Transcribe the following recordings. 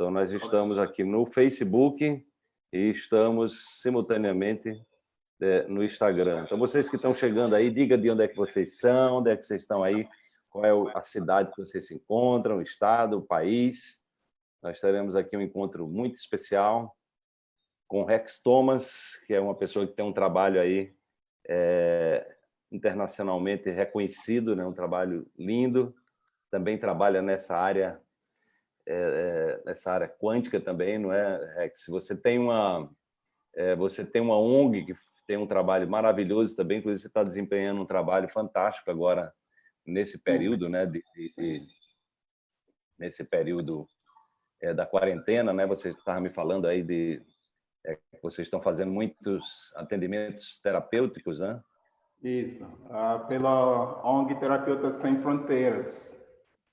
Então, nós estamos aqui no Facebook e estamos simultaneamente é, no Instagram. Então, vocês que estão chegando aí, diga de onde é que vocês são, onde é que vocês estão aí, qual é a cidade que vocês se encontram, o estado, o país. Nós teremos aqui um encontro muito especial com Rex Thomas, que é uma pessoa que tem um trabalho aí é, internacionalmente reconhecido, né? um trabalho lindo, também trabalha nessa área é, é, nessa área quântica também, não é, Rex? Você tem uma é, você tem uma ONG que tem um trabalho maravilhoso também, inclusive você está desempenhando um trabalho fantástico agora nesse período, né? De, de, nesse período é, da quarentena, né? Você estava me falando aí de é, vocês estão fazendo muitos atendimentos terapêuticos, né? Isso, ah, pela ONG Terapeutas Sem Fronteiras.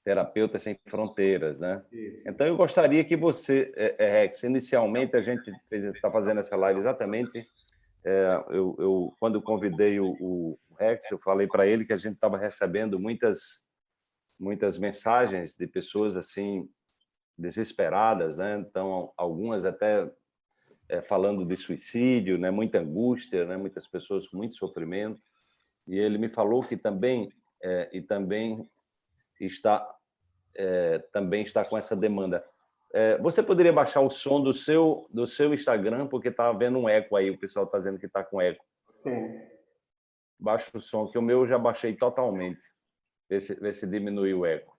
Terapeutas Sem Fronteiras, né? Isso. Então, eu gostaria que você, é, é, Rex, inicialmente a gente está fazendo essa live exatamente, é, eu, eu, quando convidei o, o Rex, eu falei para ele que a gente estava recebendo muitas, muitas mensagens de pessoas assim desesperadas, né? Então, algumas até é, falando de suicídio, né, muita angústia, né, muitas pessoas com muito sofrimento. E ele me falou que também é, e também está é, também está com essa demanda. É, você poderia baixar o som do seu do seu Instagram porque está havendo um eco aí, o pessoal está dizendo que está com eco. Sim. Baixa o som, que o meu eu já baixei totalmente. Vê se, vê se diminui o eco.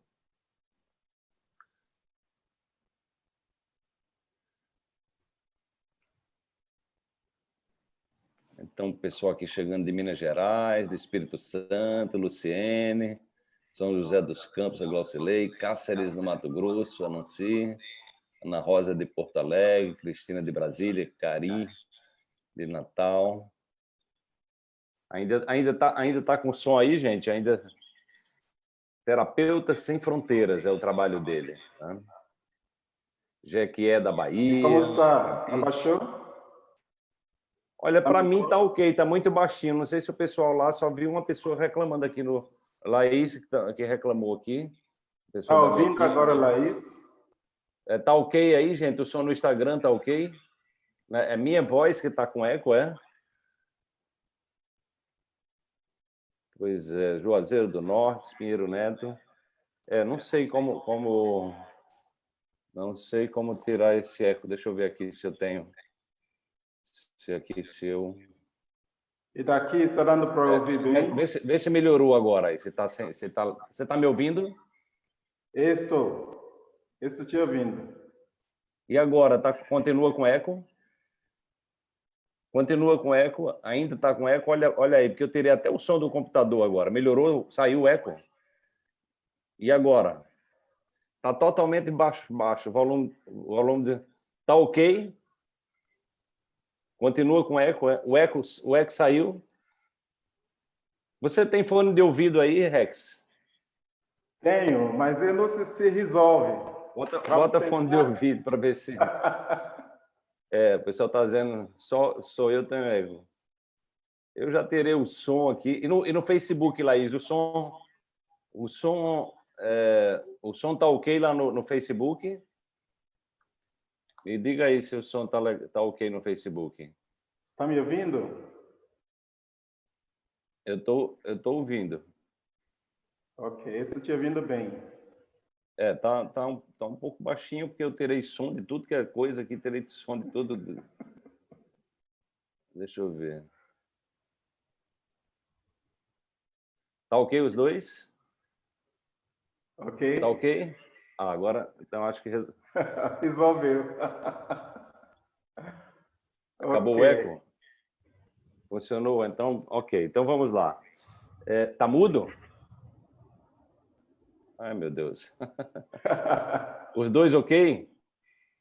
Então, pessoal aqui chegando de Minas Gerais, de Espírito Santo, Luciene, São José dos Campos, a Glaucilei, Cáceres, no Mato Grosso, Ananci, Ana Rosa de Porto Alegre, Cristina de Brasília, Cari de Natal. Ainda ainda tá ainda tá com som aí, gente? Ainda Terapeutas sem Fronteiras é o trabalho dele. Tá? Jequié da Bahia. Como está? Abaixou? Olha, para mim tá ok, tá muito baixinho. Não sei se o pessoal lá só viu uma pessoa reclamando aqui no Laís que, tá, que reclamou aqui. Tá ouvindo agora, Laís? É, tá ok aí, gente? O som no Instagram tá ok? É, é minha voz que tá com eco, é? Pois é, Juazeiro do Norte, Pinheiro Neto. É, não sei como, como, não sei como tirar esse eco. Deixa eu ver aqui se eu tenho se aqui seu... E daqui está dando para é, ouvir bem? Vê, se, vê se melhorou agora. Você está você tá, você tá me ouvindo? Estou. Estou te ouvindo. E agora? Tá, continua com eco? Continua com eco? Ainda está com eco? Olha, olha aí, porque eu teria até o som do computador agora. Melhorou? Saiu o eco? E agora? Está totalmente baixo, baixo. O volume, volume está ok? Continua com eco. É? O eco, o eco saiu. Você tem fone de ouvido aí, Rex? Tenho, mas eu não sei se resolve. Bota, bota fone de ouvido para ver se... É, o pessoal está dizendo, só, sou eu tenho eco. Eu já terei o som aqui. E no, e no Facebook, Laís, o som... O som é, o som está ok lá no, no Facebook? Me diga aí se o som está tá ok no Facebook. Está me ouvindo? Eu tô, eu tô ouvindo. Ok, estou te ouvindo bem. É, tá, tá, um, tá um pouco baixinho, porque eu terei som de tudo que é coisa aqui, terei som de tudo. Deixa eu ver. Tá ok os dois? Ok. Tá ok? Ah, agora, então acho que... Resolveu. Acabou okay. o eco? Funcionou, então, ok. Então vamos lá. É, tá mudo? Ai, meu Deus. Os dois ok?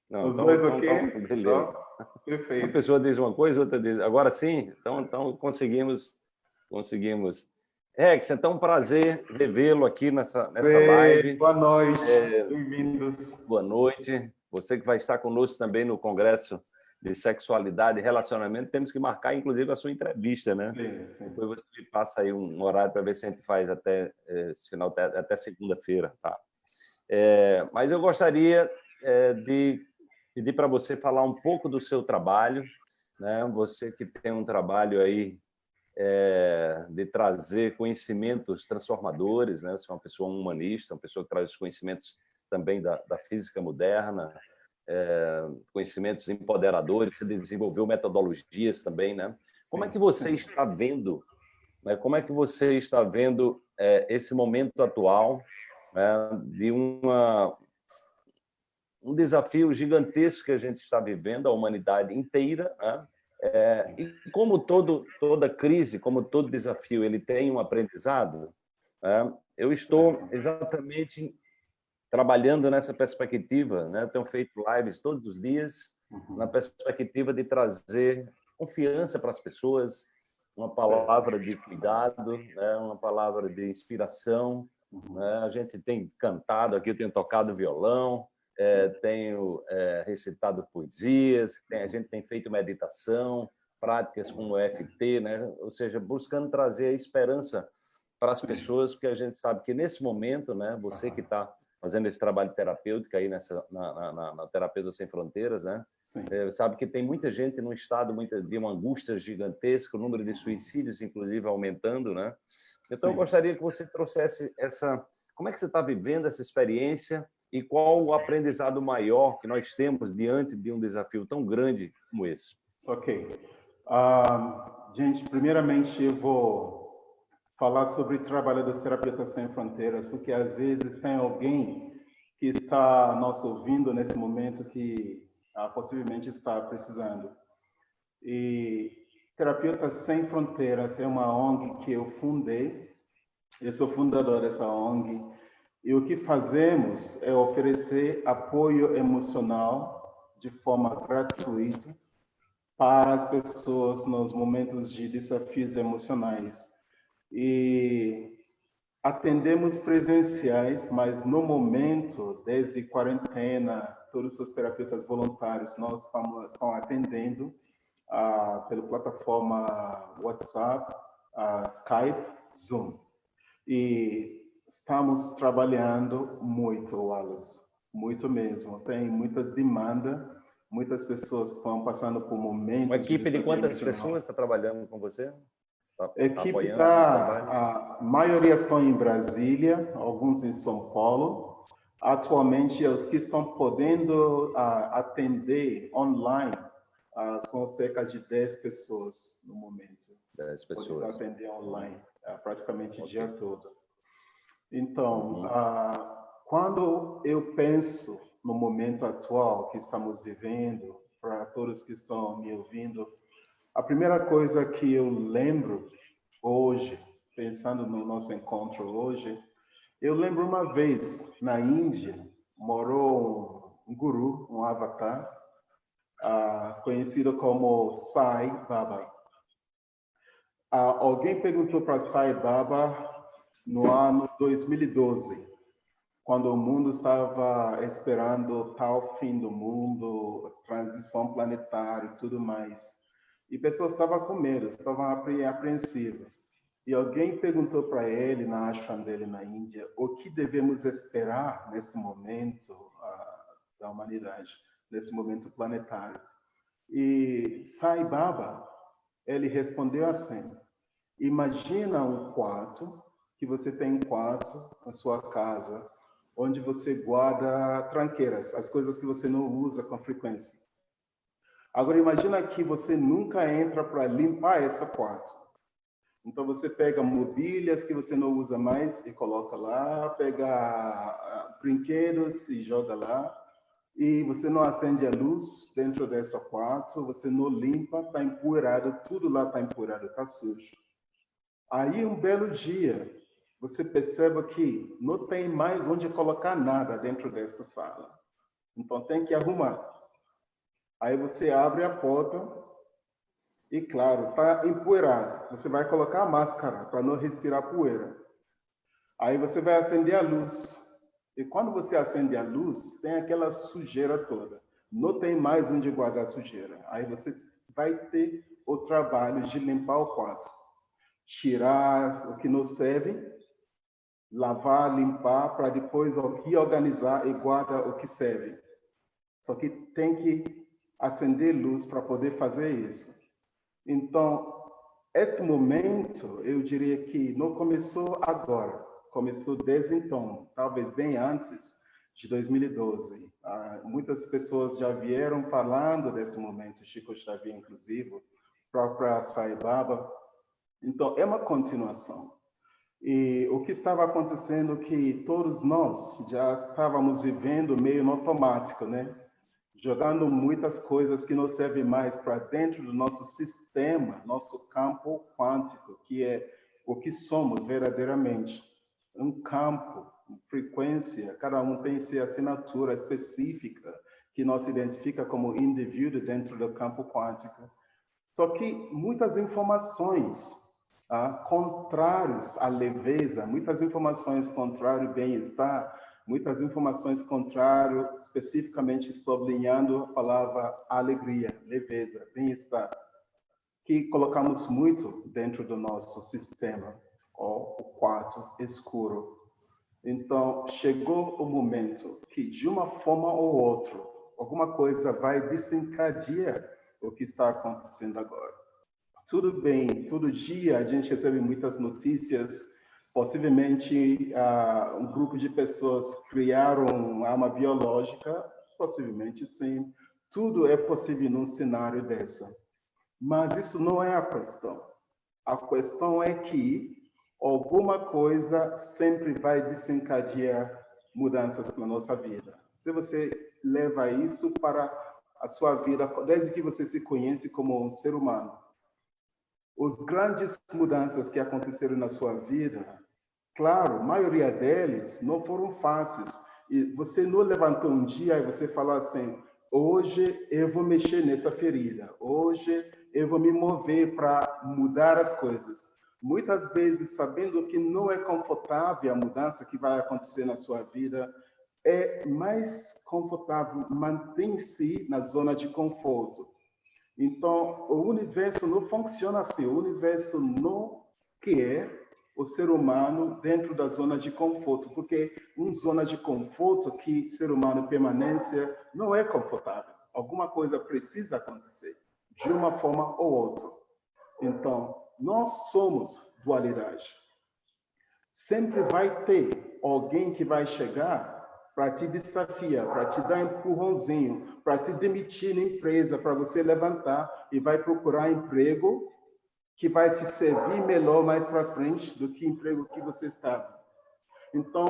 Não, Os então, dois então, ok? Então, beleza. Então, perfeito. Uma pessoa diz uma coisa, outra diz... Agora sim? Então, então conseguimos... conseguimos. Rex, então um prazer revê-lo aqui nessa, nessa Ei, live. Boa noite, é, bem-vindos. Boa noite. Você que vai estar conosco também no Congresso de sexualidade e relacionamento, temos que marcar, inclusive, a sua entrevista, né? Sim, sim. Depois você me passa aí um horário para ver se a gente faz até esse final, até segunda-feira, tá? É, mas eu gostaria é, de pedir para você falar um pouco do seu trabalho, né? Você que tem um trabalho aí é, de trazer conhecimentos transformadores, né? Você é uma pessoa humanista, uma pessoa que traz os conhecimentos também da, da física moderna, é, conhecimentos empoderadores, você desenvolveu metodologias também, né? Como é que você está vendo, né? como é que você está vendo é, esse momento atual né? de uma, um desafio gigantesco que a gente está vivendo, a humanidade inteira, né? É, e como todo, toda crise, como todo desafio, ele tem um aprendizado, né? eu estou exatamente trabalhando nessa perspectiva, né? tenho feito lives todos os dias, uhum. na perspectiva de trazer confiança para as pessoas, uma palavra de cuidado, né? uma palavra de inspiração. Uhum. Né? A gente tem cantado aqui, eu tenho tocado violão, é, tenho é, recitado poesias, tem, a gente tem feito meditação, práticas como o EFT, né? ou seja, buscando trazer a esperança para as pessoas, porque a gente sabe que nesse momento, né, você que está fazendo esse trabalho terapêutico aí nessa, na, na, na Terapeuta Sem Fronteiras, né? É, sabe que tem muita gente num estado muita, de uma angústia gigantesca, o número de suicídios, inclusive, aumentando, né? Então, Sim. eu gostaria que você trouxesse essa... Como é que você está vivendo essa experiência e qual o aprendizado maior que nós temos diante de um desafio tão grande como esse? Ok. Uh, gente, primeiramente eu vou falar sobre o trabalho dos terapeutas sem fronteiras, porque às vezes tem alguém que está nos ouvindo nesse momento que uh, possivelmente está precisando. E Terapeutas Sem Fronteiras é uma ONG que eu fundei, eu sou fundador dessa ONG, e o que fazemos é oferecer apoio emocional de forma gratuita para as pessoas nos momentos de desafios emocionais. E atendemos presenciais, mas no momento, desde quarentena, todos os terapeutas voluntários nós estamos, estão atendendo ah, pela plataforma WhatsApp, ah, Skype, Zoom. E Estamos trabalhando muito, Wallace, muito mesmo. Tem muita demanda, muitas pessoas estão passando por momentos... Uma equipe de, quantas pessoas está trabalhando com você? Tá, a equipe está, a maioria estão em Brasília, alguns em São Paulo. Atualmente, os que estão podendo uh, atender online uh, são cerca de 10 pessoas no momento. 10 pessoas. atender online uh, praticamente o okay. dia todo. Então, uhum. ah, quando eu penso no momento atual que estamos vivendo, para todos que estão me ouvindo, a primeira coisa que eu lembro hoje, pensando no nosso encontro hoje, eu lembro uma vez na Índia, morou um, guru, um avatar, uh, conhecido como Sai Baba. Uh, alguém perguntou para Sai Baba no ano 2012, quando o mundo estava esperando tal fim do mundo, transição planetária e tudo mais. E pessoas estavam com medo, estavam apreensivas. E alguém perguntou para ele, na ashram dele na Índia, o que devemos esperar nesse momento uh, da humanidade, nesse momento planetário. E Sai Baba, ele respondeu assim, imagina um quarto que você tem um quarto na sua casa, onde você guarda tranqueiras, as coisas que você não usa com frequência. Agora imagina que você nunca entra para limpar esse quarto. Então você pega mobílias que você não usa mais e coloca lá, pega ah, brinquedos e joga lá, e você não acende a luz dentro desse quarto, você não limpa, está empoeirado, tudo lá está empoeirado, está sujo. Aí um belo dia, você perceba que não tem mais onde colocar nada dentro dessa sala. Então tem que arrumar. Aí você abre a porta e, claro, está empoeirado. Você vai colocar a máscara para não respirar poeira. Aí você vai acender a luz. E quando você acende a luz, tem aquela sujeira toda. Não tem mais onde guardar sujeira. Aí você vai ter o trabalho de limpar o quarto. Tirar o que não serve lavar, limpar, para depois reorganizar e guardar o que serve. Só que tem que acender luz para poder fazer isso. Então, esse momento, eu diria que não começou agora, começou desde então, talvez bem antes de 2012. Ah, muitas pessoas já vieram falando desse momento, Chico Xavier, inclusive, própria Saibaba. Então, é uma continuação. E o que estava acontecendo é que todos nós já estávamos vivendo meio no automático, né? Jogando muitas coisas que não servem mais para dentro do nosso sistema, nosso campo quântico, que é o que somos verdadeiramente. Um campo, frequência, cada um tem sua assinatura específica que nos identifica como indivíduo dentro do campo quântico. Só que muitas informações ah, contrários à leveza, muitas informações contrárias ao bem-estar, muitas informações contrárias, especificamente sublinhando a palavra alegria, leveza, bem-estar, que colocamos muito dentro do nosso sistema, o quarto escuro. Então, chegou o momento que, de uma forma ou outra, alguma coisa vai desencadear o que está acontecendo agora. Tudo bem, todo dia a gente recebe muitas notícias. Possivelmente uh, um grupo de pessoas criaram arma biológica, possivelmente sim. Tudo é possível num cenário dessa. Mas isso não é a questão. A questão é que alguma coisa sempre vai desencadear mudanças na nossa vida. Se você leva isso para a sua vida, desde que você se conhece como um ser humano, os grandes mudanças que aconteceram na sua vida, claro, a maioria deles não foram fáceis. E você não levantou um dia e você falou assim: hoje eu vou mexer nessa ferida, hoje eu vou me mover para mudar as coisas. Muitas vezes, sabendo que não é confortável a mudança que vai acontecer na sua vida, é mais confortável manter-se na zona de conforto então, o universo não funciona assim. O universo não quer o ser humano dentro da zona de conforto, porque uma zona de conforto que ser humano permanece não é confortável. Alguma coisa precisa acontecer, de uma forma ou outra. Então, nós somos dualidade. Sempre vai ter alguém que vai chegar para te desafiar, para te dar um empurrãozinho, para te demitir na empresa, para você levantar e vai procurar emprego que vai te servir melhor mais para frente do que emprego que você estava. Então,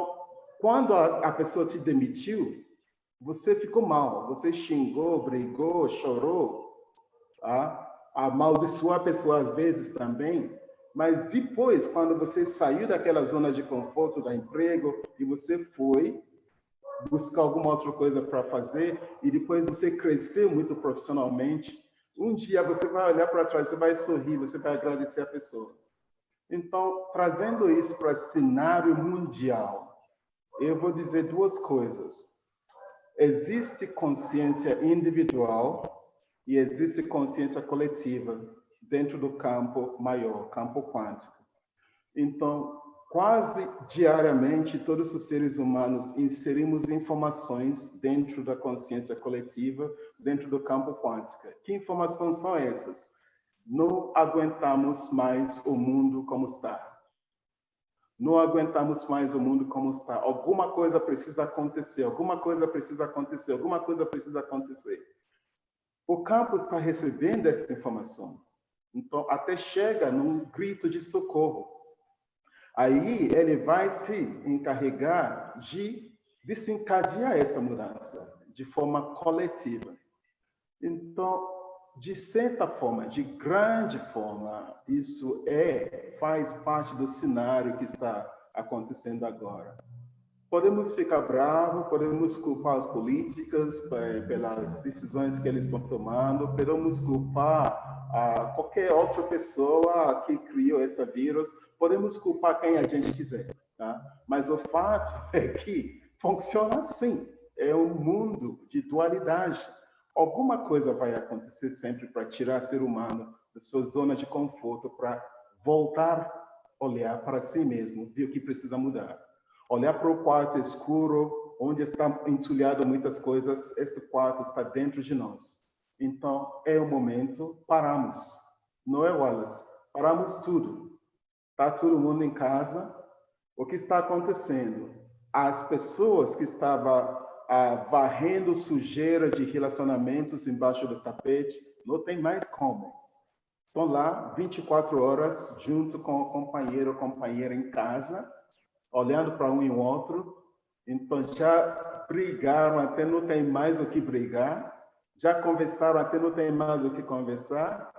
quando a, a pessoa te demitiu, você ficou mal, você xingou, brigou, chorou, tá? amaldiçoou a pessoa às vezes também, mas depois, quando você saiu daquela zona de conforto da emprego e você foi buscar alguma outra coisa para fazer e depois você crescer muito profissionalmente, um dia você vai olhar para trás, você vai sorrir, você vai agradecer a pessoa. Então, trazendo isso para cenário mundial, eu vou dizer duas coisas. Existe consciência individual e existe consciência coletiva dentro do campo maior, campo quântico. Então, Quase diariamente, todos os seres humanos inserimos informações dentro da consciência coletiva, dentro do campo quântico. Que informações são essas? Não aguentamos mais o mundo como está. Não aguentamos mais o mundo como está. Alguma coisa precisa acontecer, alguma coisa precisa acontecer, alguma coisa precisa acontecer. O campo está recebendo essa informação. Então, até chega num grito de socorro. Aí ele vai se encarregar de desencadear essa mudança de forma coletiva. Então, de certa forma, de grande forma, isso é faz parte do cenário que está acontecendo agora. Podemos ficar bravos, podemos culpar as políticas eh, pelas decisões que eles estão tomando, podemos culpar a qualquer outra pessoa que criou esse vírus, podemos culpar quem a gente quiser, tá? Mas o fato é que funciona assim. É um mundo de dualidade. Alguma coisa vai acontecer sempre para tirar o ser humano da sua zona de conforto, para voltar olhar para si mesmo, ver o que precisa mudar. Olhar para o quarto escuro onde está entulhado muitas coisas, este quarto está dentro de nós. Então, é o momento, paramos. Não é, Wallace? Paramos tudo. Está todo mundo em casa. O que está acontecendo? As pessoas que estavam ah, varrendo sujeira de relacionamentos embaixo do tapete, não tem mais como. Estão lá 24 horas junto com o companheiro ou companheira em casa, olhando para um e o outro. Então já brigaram até não tem mais o que brigar, já conversaram até não tem mais o que conversar,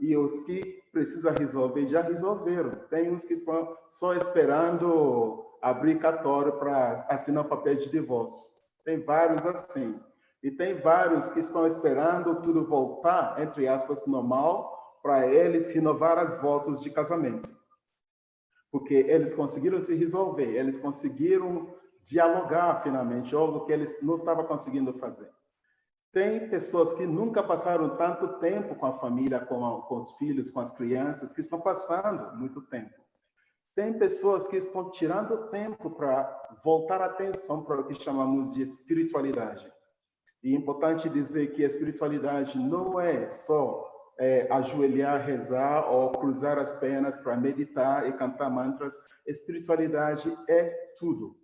e os que precisam resolver já resolveram. Tem uns que estão só esperando abrir cartório para assinar papel de divórcio. Tem vários assim. E tem vários que estão esperando tudo voltar, entre aspas, normal, para eles renovar as votos de casamento. Porque eles conseguiram se resolver, eles conseguiram dialogar finalmente, algo que eles não estavam conseguindo fazer. Tem pessoas que nunca passaram tanto tempo com a família, com, a, com os filhos, com as crianças, que estão passando muito tempo. Tem pessoas que estão tirando tempo para voltar a atenção para o que chamamos de espiritualidade. E é importante dizer que a espiritualidade não é só é, ajoelhar, rezar ou cruzar as pernas para meditar e cantar mantras. Espiritualidade é tudo.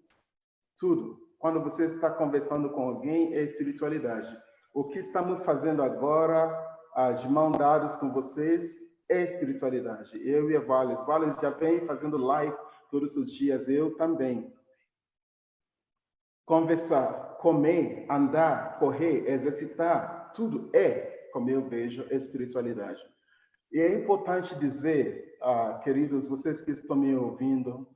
Tudo. Quando você está conversando com alguém, é espiritualidade. O que estamos fazendo agora, de mão dadas com vocês, é espiritualidade. Eu e a Vales. Vales já vem fazendo live todos os dias, eu também. Conversar, comer, andar, correr, exercitar, tudo é, como eu vejo, espiritualidade. E é importante dizer, ah, queridos, vocês que estão me ouvindo,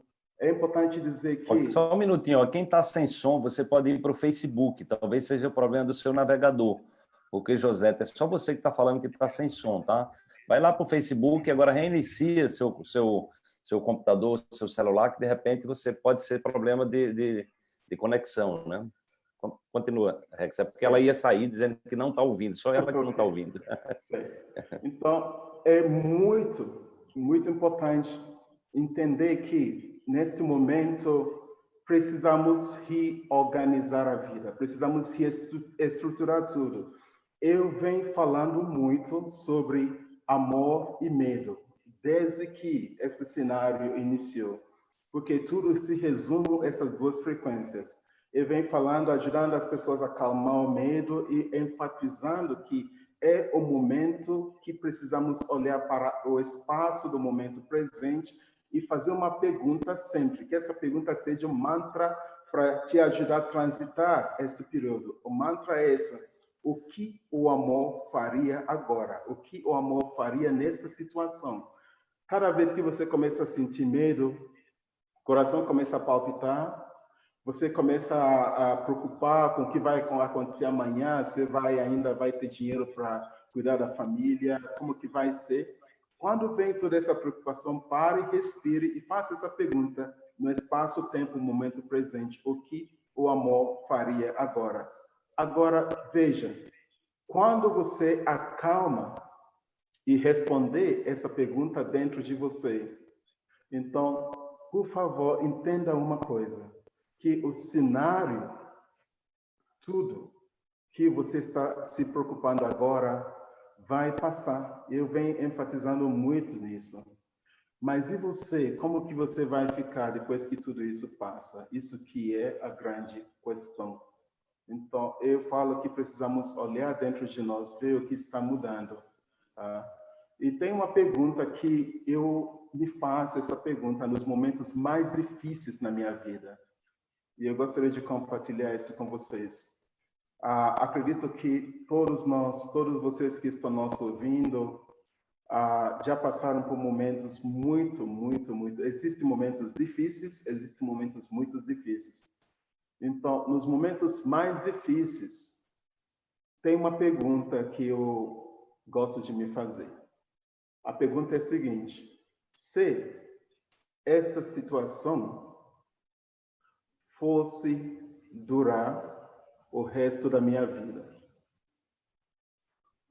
é importante dizer que... Só um minutinho, ó. quem está sem som, você pode ir para o Facebook, talvez seja o problema do seu navegador, porque, José, é só você que está falando que está sem som, tá? Vai lá para o Facebook, agora reinicia seu, seu, seu computador, seu celular, que de repente você pode ser problema de, de, de conexão, né? Continua, Rex, é porque ela ia sair dizendo que não está ouvindo, só ela que não está ouvindo. Então, é muito, muito importante entender que, nesse momento, precisamos reorganizar a vida, precisamos reestruturar tudo. Eu venho falando muito sobre amor e medo, desde que esse cenário iniciou, porque tudo se resume essas duas frequências. Eu venho falando, ajudando as pessoas a acalmar o medo e enfatizando que é o momento que precisamos olhar para o espaço do momento presente e fazer uma pergunta sempre, que essa pergunta seja um mantra para te ajudar a transitar esse período. O mantra é esse, o que o amor faria agora, o que o amor faria nessa situação. Cada vez que você começa a sentir medo, o coração começa a palpitar, você começa a, a preocupar com o que vai acontecer amanhã, você vai ainda vai ter dinheiro para cuidar da família, como que vai ser? Quando vem toda essa preocupação, pare, respire e faça essa pergunta no espaço-tempo, momento presente, o que o amor faria agora? Agora, veja, quando você acalma e responder essa pergunta dentro de você, então, por favor, entenda uma coisa, que o cenário, tudo que você está se preocupando agora, vai passar. Eu venho enfatizando muito nisso. Mas e você? Como que você vai ficar depois que tudo isso passa? Isso que é a grande questão. Então, eu falo que precisamos olhar dentro de nós, ver o que está mudando. Tá? E tem uma pergunta que eu me faço essa pergunta nos momentos mais difíceis na minha vida. E eu gostaria de compartilhar isso com vocês. Ah, acredito que todos nós, todos vocês que estão nos ouvindo, ah, já passaram por momentos muito, muito, muito. Existem momentos difíceis, existem momentos muito difíceis. Então, nos momentos mais difíceis, tem uma pergunta que eu gosto de me fazer. A pergunta é a seguinte: se esta situação fosse durar o resto da minha vida,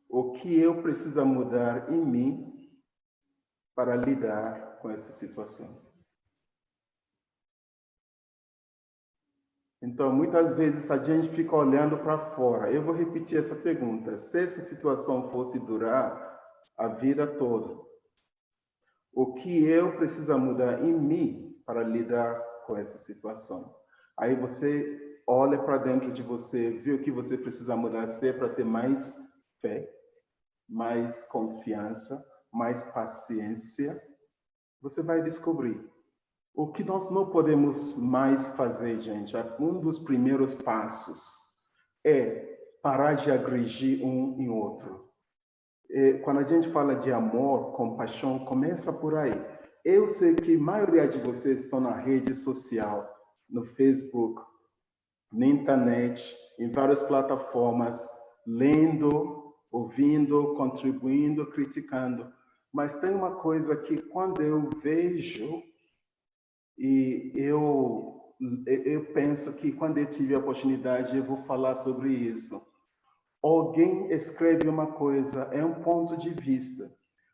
o que eu preciso mudar em mim para lidar com esta situação? Então, muitas vezes a gente fica olhando para fora. Eu vou repetir essa pergunta. Se essa situação fosse durar a vida toda, o que eu preciso mudar em mim para lidar com essa situação? Aí você olha para dentro de você, vê o que você precisa mudar ser para ter mais fé, mais confiança, mais paciência. Você vai descobrir o que nós não podemos mais fazer, gente, um dos primeiros passos é parar de agredir um em outro. E quando a gente fala de amor, compaixão, começa por aí. Eu sei que a maioria de vocês estão na rede social, no Facebook, na internet, em várias plataformas, lendo, ouvindo, contribuindo, criticando. Mas tem uma coisa que quando eu vejo e eu, eu penso que quando eu tive a oportunidade, eu vou falar sobre isso. Alguém escreve uma coisa, é um ponto de vista.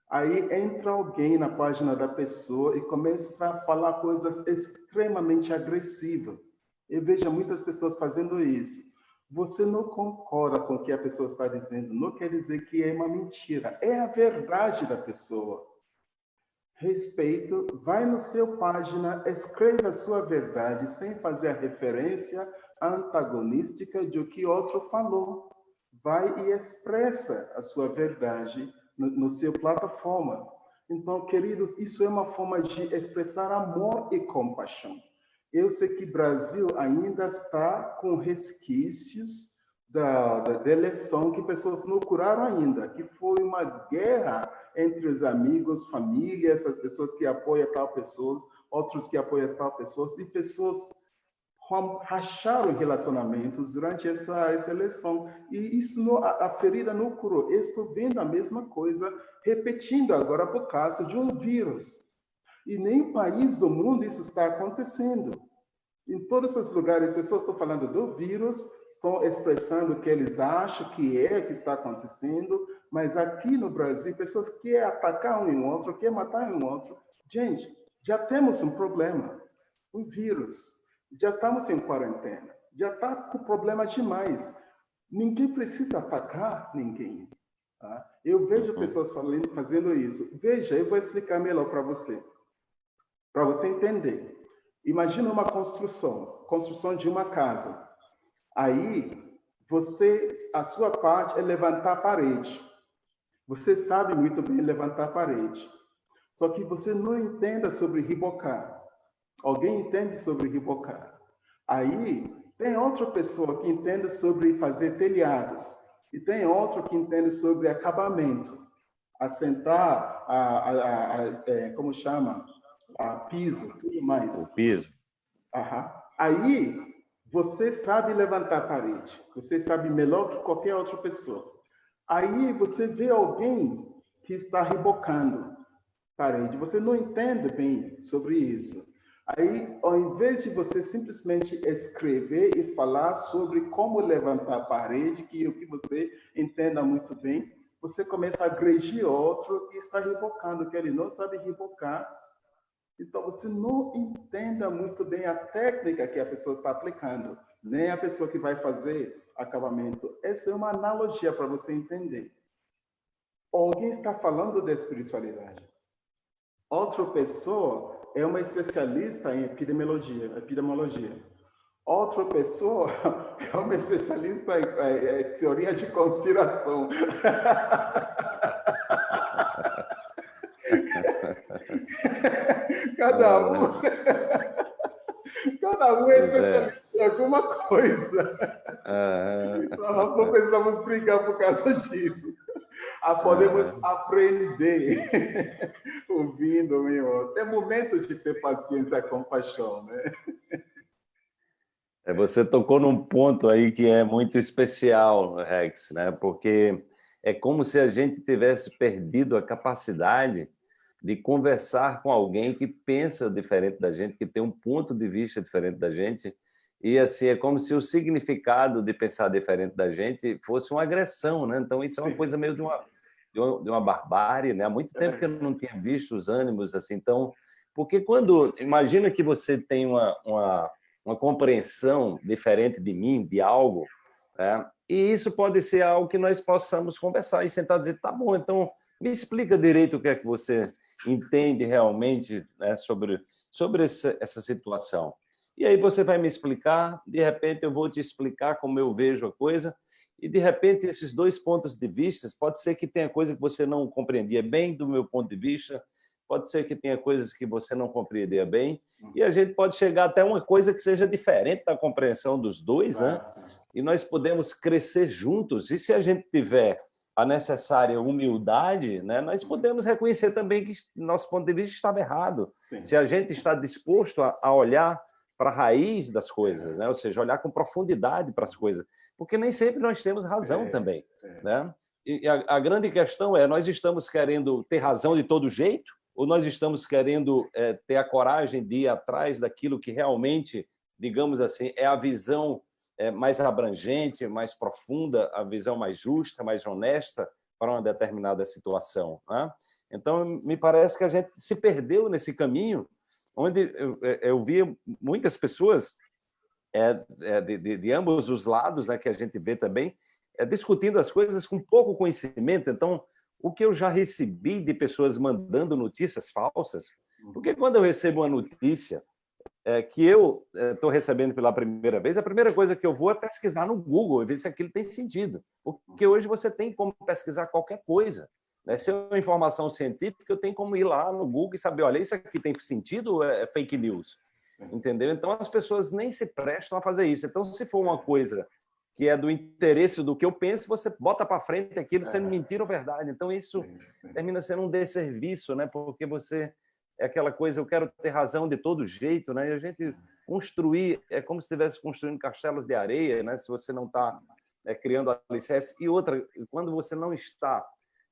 Aí entra alguém na página da pessoa e começa a falar coisas extremamente agressivas. Eu vejo muitas pessoas fazendo isso. Você não concorda com o que a pessoa está dizendo, não quer dizer que é uma mentira. É a verdade da pessoa respeito, vai no seu página, escreva a sua verdade sem fazer a referência antagonística de o que outro falou. Vai e expressa a sua verdade no, no seu plataforma. Então, queridos, isso é uma forma de expressar amor e compaixão. Eu sei que Brasil ainda está com resquícios da, da, eleição que pessoas não curaram ainda, que foi uma guerra entre os amigos, famílias, as pessoas que apoiam tal pessoa, outros que apoiam tal pessoa, e pessoas racharam relacionamentos durante essa, essa eleição. E isso, não, a, a ferida não curou. Eu estou vendo a mesma coisa repetindo agora por causa de um vírus. E nem país do mundo isso está acontecendo. Em todos os lugares, pessoas estão falando do vírus, estão expressando o que eles acham que é que está acontecendo, mas aqui no Brasil, pessoas querem atacar um em outro, querem matar um outro. Gente, já temos um problema, um vírus. Já estamos em quarentena. Já está com problema demais. Ninguém precisa atacar ninguém. Tá? Eu vejo uhum. pessoas falando, fazendo isso. Veja, eu vou explicar melhor para você. Para você entender. Imagina uma construção, construção de uma casa. Aí, você, a sua parte é levantar a parede. Você sabe muito bem levantar a parede. Só que você não entenda sobre ribocar. Alguém entende sobre ribocar. Aí tem outra pessoa que entende sobre fazer telhados. E tem outro que entende sobre acabamento. Assentar, a, a, a, a é, como chama? A piso, tudo mais. O piso. Aham. Aí você sabe levantar a parede. Você sabe melhor que qualquer outra pessoa. Aí você vê alguém que está rebocando parede, você não entende bem sobre isso. Aí, ao invés de você simplesmente escrever e falar sobre como levantar a parede, que o que você entenda muito bem, você começa a agredir outro que está rebocando, que ele não sabe rebocar. Então, você não entenda muito bem a técnica que a pessoa está aplicando, nem a pessoa que vai fazer acabamento. Essa é uma analogia para você entender. Alguém está falando da espiritualidade. Outra pessoa é uma especialista em epidemiologia. epidemiologia. Outra pessoa é uma especialista em, em, em teoria de conspiração. Cada um, cada um é, é. especialista em alguma coisa. Então, nós não precisamos brigar por causa disso. Ah, podemos aprender ouvindo meu. É momento de ter paciência e compaixão, né? É, você tocou num ponto aí que é muito especial, Rex, né? Porque é como se a gente tivesse perdido a capacidade de conversar com alguém que pensa diferente da gente, que tem um ponto de vista diferente da gente, e assim é como se o significado de pensar diferente da gente fosse uma agressão, né? Então isso é uma coisa meio de uma de uma, de uma barbárie, né? Há muito tempo que eu não tinha visto os ânimos assim. Então, porque quando imagina que você tem uma, uma uma compreensão diferente de mim, de algo, é, e isso pode ser algo que nós possamos conversar e sentar e dizer, tá bom, então me explica direito o que é que você entende realmente né, sobre, sobre essa, essa situação. E aí você vai me explicar, de repente eu vou te explicar como eu vejo a coisa, e de repente esses dois pontos de vista, pode ser que tenha coisa que você não compreendia bem do meu ponto de vista, pode ser que tenha coisas que você não compreendia bem, e a gente pode chegar até uma coisa que seja diferente da compreensão dos dois, né? E nós podemos crescer juntos, e se a gente tiver a necessária humildade, né, nós podemos reconhecer também que nosso ponto de vista estava errado. Sim. Se a gente está disposto a, a olhar para a raiz das coisas, né? ou seja, olhar com profundidade para as coisas, porque nem sempre nós temos razão é, também. É. Né? E a, a, grande questão é, nós estamos querendo ter razão de todo jeito, ou nós estamos querendo é, ter a coragem de ir atrás daquilo que realmente, digamos assim, é a visão mais abrangente, mais profunda, a visão mais justa, mais honesta para uma determinada situação. Né? Então, me parece que a gente se perdeu nesse caminho, onde eu, é, eu via muitas pessoas é, é, de, de, de, ambos os lados, né, que a gente vê também, é, discutindo as coisas com pouco conhecimento. Então, o que eu já recebi de pessoas mandando notícias falsas, porque quando eu recebo uma notícia é, que eu estou é, recebendo pela primeira vez, a primeira coisa que eu vou é pesquisar no Google e ver se aquilo tem sentido. Porque hoje você tem como pesquisar qualquer coisa. Né? Se é uma informação científica, eu tenho como ir lá no Google e saber, olha, isso aqui tem sentido ou é fake news? Entendeu? Então, as pessoas nem se prestam a fazer isso. Então, se for uma coisa que é do interesse do que eu penso, você bota para frente aquilo sendo mentira ou verdade. Então, isso termina sendo um desserviço, né? porque você é aquela coisa, eu quero ter razão de todo jeito, né? E a gente construir, é como se estivesse construindo castelos de areia, né? Se você não está é, criando alicerce. E outra, quando você não está,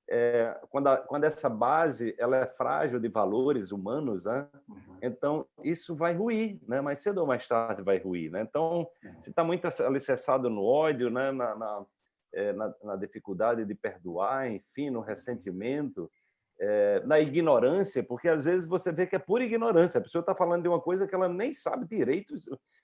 é, quando, a, quando essa base ela é frágil de valores humanos, né? Uhum. Então, isso vai ruir, né? Mais cedo ou mais tarde vai ruir, né? Então, se está muito alicerçado no ódio, né? Na, na, é, na, na dificuldade de perdoar, enfim, no ressentimento, é, na ignorância, porque às vezes você vê que é pura ignorância. A pessoa está falando de uma coisa que ela nem sabe direito,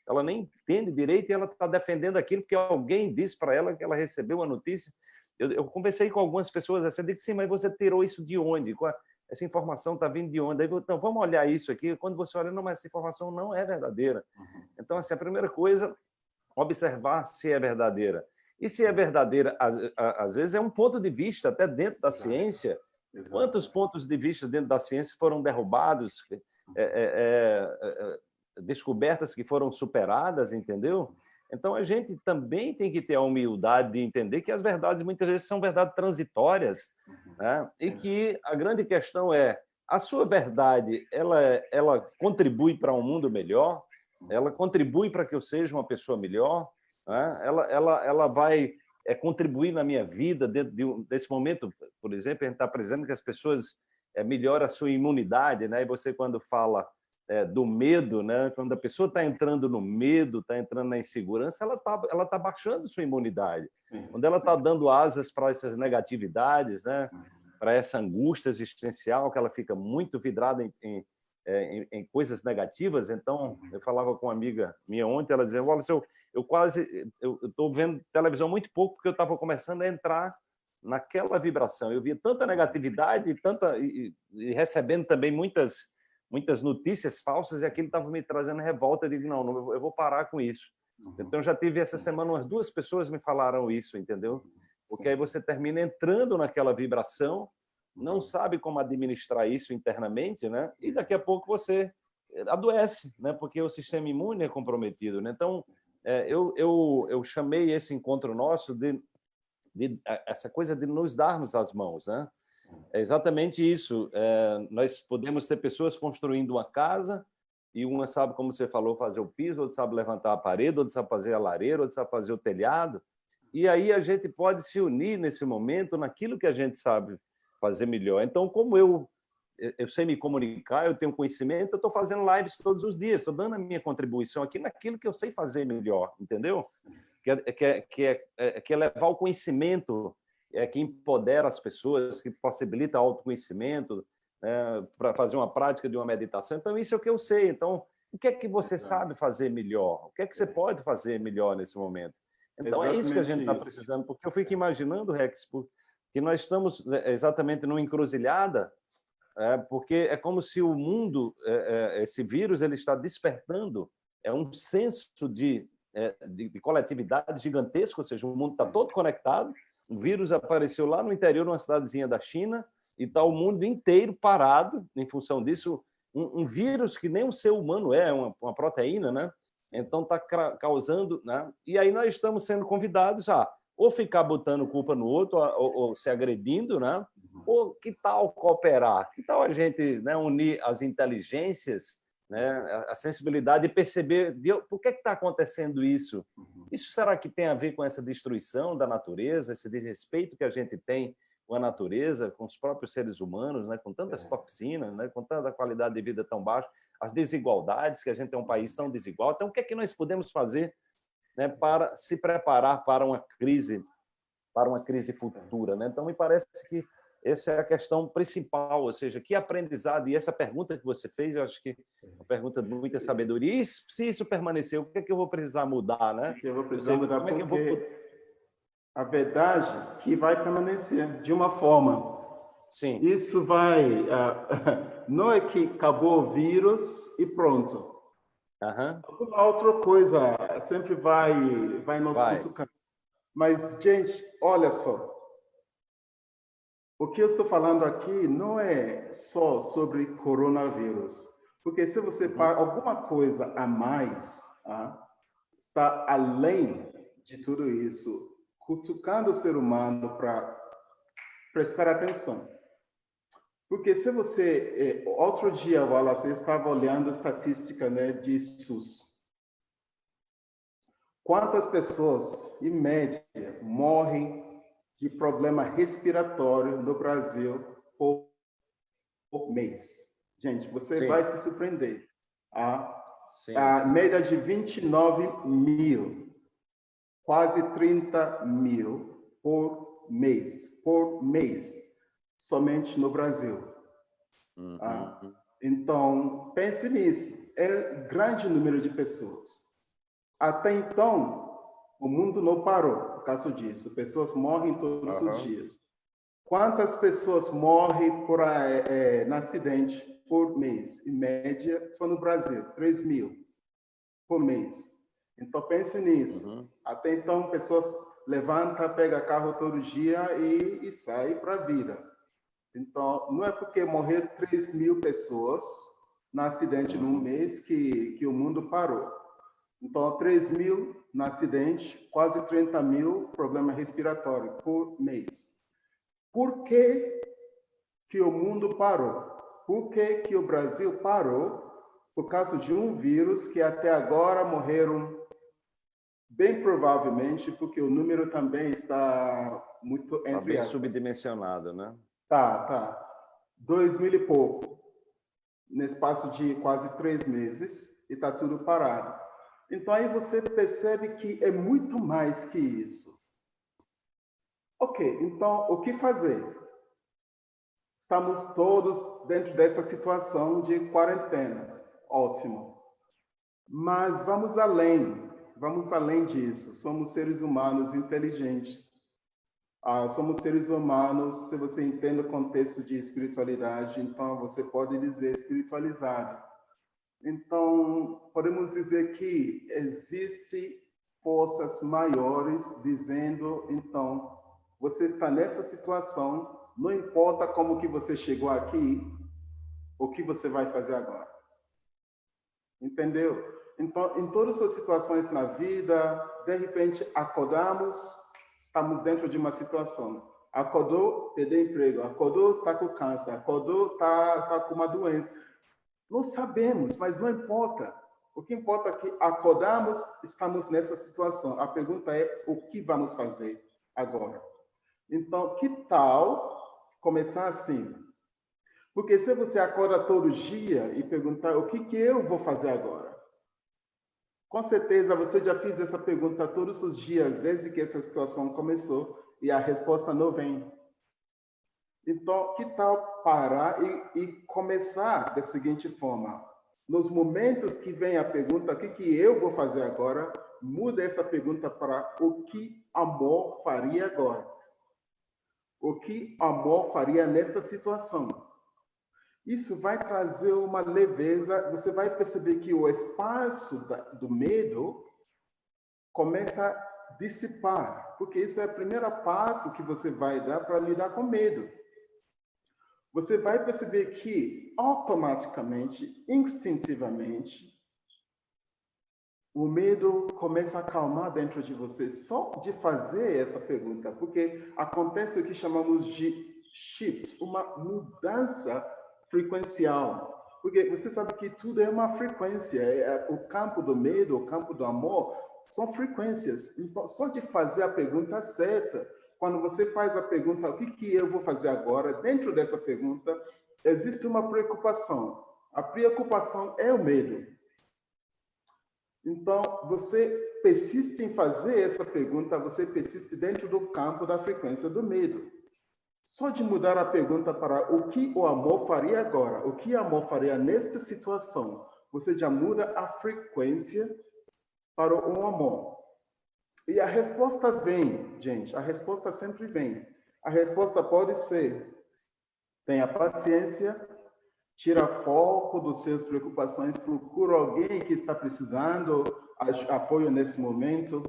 ela nem entende direito e ela está defendendo aquilo porque alguém disse para ela que ela recebeu uma notícia. Eu, eu conversei com algumas pessoas assim, eu disse, sim, mas você tirou isso de onde? Essa informação está vindo de onde? Aí, então, vamos olhar isso aqui. Quando você olha, não, mas essa informação não é verdadeira. Uhum. Então, assim, a primeira coisa, observar se é verdadeira. E se é verdadeira, às, às vezes é um ponto de vista, até dentro da ciência, Exato. Quantos pontos de vista dentro da ciência foram derrubados, é, é, é, é, descobertas que foram superadas, entendeu? Então, a gente também tem que ter a humildade de entender que as verdades, muitas vezes, são verdades transitórias, uhum. né? e que a grande questão é, a sua verdade, ela, ela contribui para um mundo melhor? Ela contribui para que eu seja uma pessoa melhor? Né? Ela, ela, ela vai é, contribuir na minha vida dentro de um, desse momento, por exemplo, a gente está apresentando que as pessoas é, melhoram a sua imunidade, né? E você quando fala é, do medo, né? Quando a pessoa está entrando no medo, está entrando na insegurança, ela está ela tá baixando sua imunidade. Sim, quando ela está dando asas para essas negatividades, né? Para essa angústia existencial, que ela fica muito vidrada em, em é, em, em, coisas negativas. Então, eu falava com uma amiga minha ontem, ela dizia, olha, eu, eu quase, eu estou vendo televisão muito pouco porque eu estava começando a entrar naquela vibração. Eu via tanta negatividade tanta, e, e recebendo também muitas, muitas notícias falsas e aquilo estava me trazendo revolta. Eu digo, não, não, eu vou parar com isso. Uhum. Então, já tive essa semana, umas duas pessoas me falaram isso, entendeu? Porque aí você termina entrando naquela vibração, não sabe como administrar isso internamente, né? E daqui a pouco você adoece, né? Porque o sistema imune é comprometido, né? Então, é, eu, eu, eu chamei esse encontro nosso de, de, essa coisa de nos darmos as mãos. Né? É exatamente isso. É, nós podemos ter pessoas construindo uma casa e uma sabe, como você falou, fazer o piso, outra sabe levantar a parede, outra sabe fazer a lareira, outra sabe fazer o telhado. E aí a gente pode se unir nesse momento naquilo que a gente sabe fazer melhor. Então, como eu eu sei me comunicar, eu tenho conhecimento, eu estou fazendo lives todos os dias, estou dando a minha contribuição aqui naquilo que eu sei fazer melhor, entendeu? Que é, que é, que é, é que é levar o conhecimento, é que empodera as pessoas, que possibilita autoconhecimento, né, para fazer uma prática de uma meditação. Então, isso é o que eu sei. Então, O que é que você sabe fazer melhor? O que é que você pode fazer melhor nesse momento? Então, Exatamente é isso que a gente está precisando, porque eu fico imaginando, Rex, que nós estamos né, exatamente numa encruzilhada, é, porque é como se o mundo, é, é, esse vírus, ele está despertando é um senso de, é, de, de coletividade gigantesco, ou seja, o mundo está todo conectado, o vírus apareceu lá no interior, numa cidadezinha da China, e está o mundo inteiro parado em função disso. Um, um, vírus que nem um ser humano é, uma, uma proteína, né? Então está causando, né? E aí nós estamos sendo convidados a ou ficar botando culpa no outro, ou, ou se agredindo, né? Ou que tal cooperar? Que tal a gente né, unir as inteligências, né, a sensibilidade e perceber de, por que está acontecendo isso? Uhum. Isso será que tem a ver com essa destruição da natureza, esse desrespeito que a gente tem com a natureza, com os próprios seres humanos, né, com tantas é. toxinas, né, com tanta qualidade de vida tão baixa? as desigualdades, que a gente é um país tão desigual. Então, o que é que nós podemos fazer né, para se preparar para uma crise, para uma crise futura? Né? Então, me parece que essa é a questão principal, ou seja, que aprendizado, e essa pergunta que você fez, eu acho que é uma pergunta de muita sabedoria, e se isso permanecer, o que é que eu vou precisar mudar? Né? Eu vou precisar mudar Como porque é que eu vou... a verdade que vai permanecer de uma forma Sim. Isso vai. Uh, não é que acabou o vírus e pronto. Uhum. Alguma outra coisa sempre vai, vai nos vai. cutucar. Mas, gente, olha só. O que eu estou falando aqui não é só sobre coronavírus. Porque se você uhum. alguma coisa a mais, ah, está além de tudo isso, cutucando o ser humano para prestar atenção. Porque se você... É, outro dia, Wallace, eu estava olhando a estatística né, de SUS. Quantas pessoas, em média, morrem de problema respiratório no Brasil por, por mês? Gente, você sim. vai se surpreender. A, sim, a média de 29 mil, quase 30 mil por mês. Por mês somente no Brasil. Uhum. Ah, então, pense nisso. É grande número de pessoas. Até então, o mundo não parou por causa disso. Pessoas morrem todos uhum. os dias. Quantas pessoas morrem por é, é, acidente por mês? Em média, só no Brasil, 3 mil por mês. Então, pense nisso. Uhum. Até então, pessoas levantam, pegam carro todo dia e, e saem para a vida. Então, não é porque morreram 3 mil pessoas no acidente num mês que, que o mundo parou. Então, 3 mil no acidente, quase 30 mil problema respiratório por mês. Por que, que o mundo parou? Por que, que o Brasil parou? Por causa de um vírus que até agora morreram, bem provavelmente, porque o número também está muito... Está bem subdimensionado, né? Tá, tá. Dois mil e pouco, nesse espaço de quase três meses, e está tudo parado. Então, aí você percebe que é muito mais que isso. Ok, então, o que fazer? Estamos todos dentro dessa situação de quarentena. Ótimo. Mas vamos além, vamos além disso. Somos seres humanos inteligentes. Ah, somos seres humanos, se você entende o contexto de espiritualidade, então você pode dizer espiritualizado. Então, podemos dizer que existe forças maiores dizendo, então, você está nessa situação, não importa como que você chegou aqui, o que você vai fazer agora. Entendeu? Então, em todas as situações na vida, de repente acordamos estamos dentro de uma situação. Acordou, perdeu emprego. Acordou, está com câncer. Acordou, está, está com uma doença. Não sabemos, mas não importa. O que importa é que acordamos, estamos nessa situação. A pergunta é o que vamos fazer agora? Então, que tal começar assim? Porque se você acorda todo dia e perguntar o que, que eu vou fazer agora? Com certeza você já fez essa pergunta todos os dias, desde que essa situação começou, e a resposta não vem. Então, que tal parar e, e começar da seguinte forma? nos momentos que vem a pergunta, o que, que eu vou fazer agora, muda essa pergunta para o que amor faria agora. O que amor faria nesta situação? Isso vai trazer uma leveza, você vai perceber que o espaço do medo começa a dissipar, porque isso é o primeiro passo que você vai dar para lidar com medo você vai perceber que automaticamente, instintivamente, o medo começa a acalmar dentro de você só de fazer essa pergunta, porque acontece o que chamamos de shift, uma mudança frequencial. Porque você sabe que tudo é uma frequência, é, é o campo do medo, o campo do amor, são frequências. Então, só de fazer a pergunta certa, quando você faz a pergunta, o que, que eu vou fazer agora? Dentro dessa pergunta, existe uma preocupação. A preocupação é o medo. Então, você persiste em fazer essa pergunta, você persiste dentro do campo da frequência do medo. Só de mudar a pergunta para o que o amor faria agora, o que o amor faria nesta situação, você já muda a frequência para o amor. E a resposta vem, gente, a resposta sempre vem. A resposta pode ser: tenha paciência, tira foco dos seus preocupações, procura alguém que está precisando apoio nesse momento.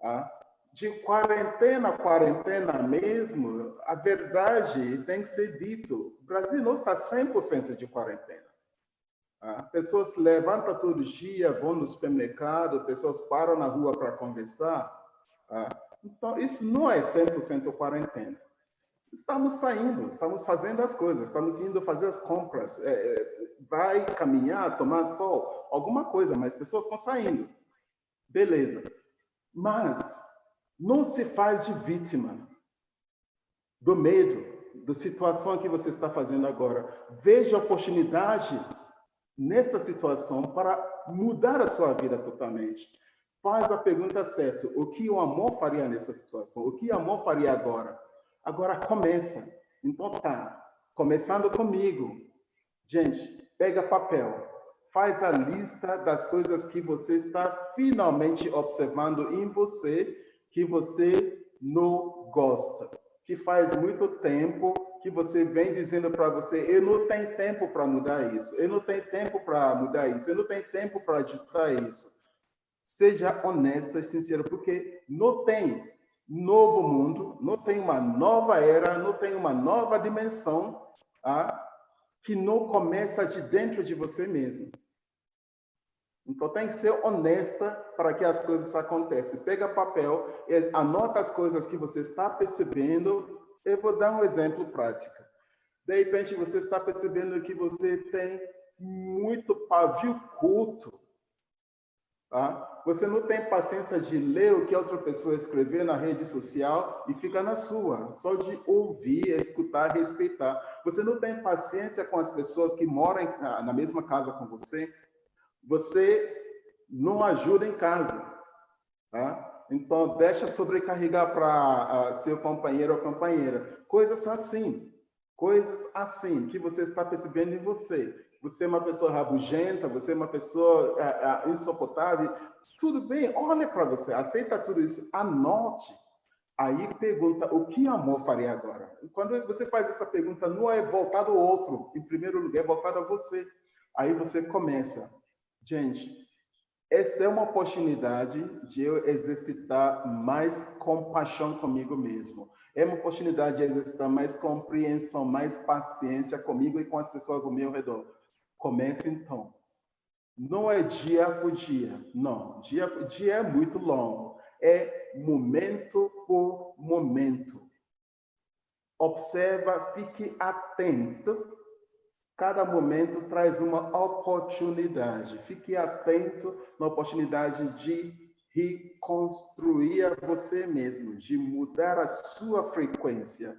Tá? De quarentena a quarentena mesmo, a verdade tem que ser dito. O Brasil não está 100% de quarentena. Ah, pessoas levantam todo dia, vão no supermercado, pessoas param na rua para conversar. Ah, então, isso não é 100% quarentena. Estamos saindo, estamos fazendo as coisas, estamos indo fazer as compras, é, é, vai caminhar, tomar sol, alguma coisa, mas pessoas estão saindo. Beleza. Mas não se faz de vítima do medo, da situação que você está fazendo agora. Veja a oportunidade nessa situação para mudar a sua vida totalmente. Faz a pergunta certa: o que o amor faria nessa situação? O que o amor faria agora? Agora começa. Então tá, começando comigo. Gente, pega papel, faz a lista das coisas que você está finalmente observando em você que você não gosta, que faz muito tempo que você vem dizendo para você, eu não tenho tempo para mudar isso, eu não tenho tempo para mudar isso, eu não tenho tempo para ajustar isso. Seja honesto e sincero, porque não tem novo mundo, não tem uma nova era, não tem uma nova dimensão ah, que não começa de dentro de você mesmo. Então tem que ser honesta para que as coisas aconteçam. Pega papel, anota as coisas que você está percebendo eu vou dar um exemplo prático. De repente, você está percebendo que você tem muito pavio culto. Tá? Você não tem paciência de ler o que outra pessoa escreveu na rede social e fica na sua, só de ouvir, escutar, respeitar. Você não tem paciência com as pessoas que moram na mesma casa com você. Você não ajuda em casa. Tá? Então, deixa sobrecarregar para seu companheiro ou companheira. Coisas assim, coisas assim que você está percebendo em você. Você é uma pessoa rabugenta, você é uma pessoa uh, uh, insuportável. Tudo bem, olha para você, aceita tudo isso, anote. Aí pergunta, o que amor faria agora? Quando você faz essa pergunta, não é voltado ao outro, em primeiro lugar, é voltado a você. Aí você começa, gente, essa é uma oportunidade de eu exercitar mais compaixão comigo mesmo. É uma oportunidade de exercitar mais compreensão, mais paciência comigo e com as pessoas ao meu redor. Comece então. Não é dia por dia, não. Dia por dia é muito longo. É momento por momento. Observa, fique atento Cada momento traz uma oportunidade. Fique atento na oportunidade de reconstruir você mesmo, de mudar a sua frequência.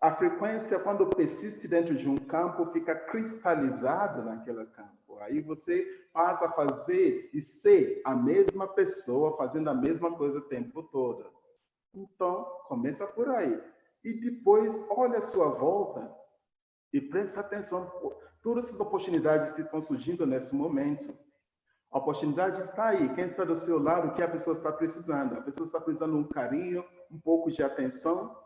A frequência, quando persiste dentro de um campo, fica cristalizada naquele campo. Aí você passa a fazer e ser a mesma pessoa, fazendo a mesma coisa o tempo todo. Então, começa por aí. E depois, olha a sua volta e preste atenção. todas essas oportunidades que estão surgindo nesse momento. A oportunidade está aí. Quem está do seu lado, o que a pessoa está precisando? A pessoa está precisando de um carinho, um pouco de atenção,